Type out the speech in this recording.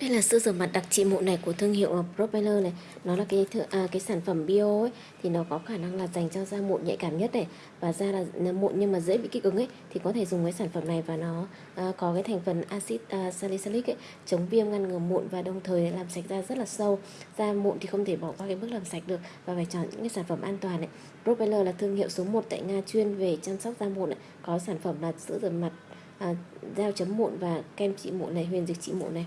Đây là sữa rửa mặt đặc trị mụn này của thương hiệu ờ, Propeller này. Nó là cái à, cái sản phẩm bio ấy thì nó có khả năng là dành cho da mụn nhạy cảm nhất này và da là mụn nhưng mà dễ bị kích ứng ấy thì có thể dùng cái sản phẩm này và nó à, có cái thành phần axit à, salicylic ấy chống viêm ngăn ngừa mụn và đồng thời làm sạch da rất là sâu. Da mụn thì không thể bỏ qua cái bước làm sạch được và phải chọn những cái sản phẩm an toàn ấy Propeller là thương hiệu số 1 tại Nga chuyên về chăm sóc da mụn ấy. Có sản phẩm là sữa rửa mặt à, dao chấm mụn và kem trị mụn này, huyền dịch trị mụn này.